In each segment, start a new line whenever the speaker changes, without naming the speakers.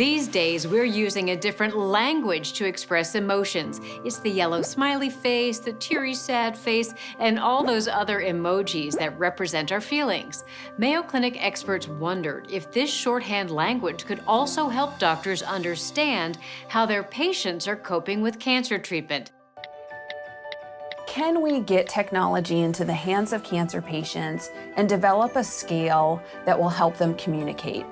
These days, we're using a different language to express emotions. It's the yellow smiley face, the teary sad face, and all those other emojis that represent our feelings. Mayo Clinic experts wondered if this shorthand language could also help doctors understand how their patients are coping with cancer treatment.
Can we get technology into the hands of cancer patients and develop a scale that will help them communicate?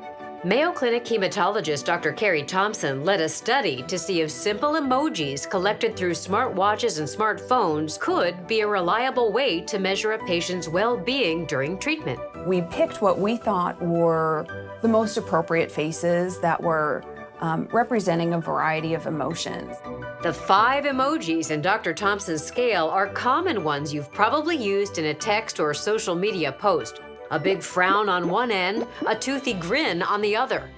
Mayo Clinic hematologist Dr. Carrie Thompson led a study to see if simple emojis collected through smartwatches and smartphones could be a reliable way to measure a patient's well-being during treatment.
We picked what we thought were the most appropriate faces that were um, representing a variety of emotions.
The five emojis in Dr. Thompson's scale are common ones you've probably used in a text or social media post a big frown on one end, a toothy grin on the other.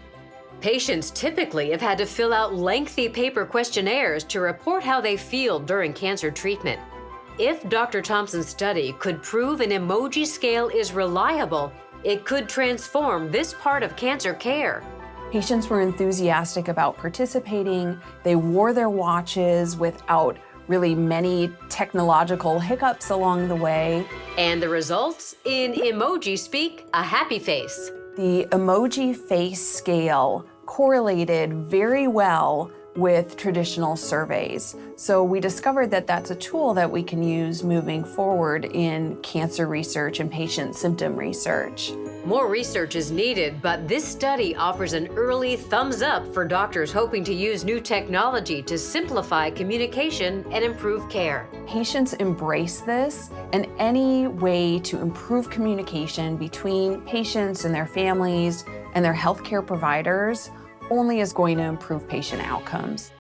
Patients typically have had to fill out lengthy paper questionnaires to report how they feel during cancer treatment. If Dr. Thompson's study could prove an emoji scale is reliable, it could transform this part of cancer care.
Patients were enthusiastic about participating. They wore their watches without really many technological hiccups along the way.
And the results? In emoji speak, a happy face.
The emoji face scale correlated very well with traditional surveys. So we discovered that that's a tool that we can use moving forward in cancer research and patient symptom research.
More research is needed, but this study offers an early thumbs up for doctors hoping to use new technology to simplify communication and improve care.
Patients embrace this, and any way to improve communication between patients and their families and their healthcare providers only is going to improve patient outcomes.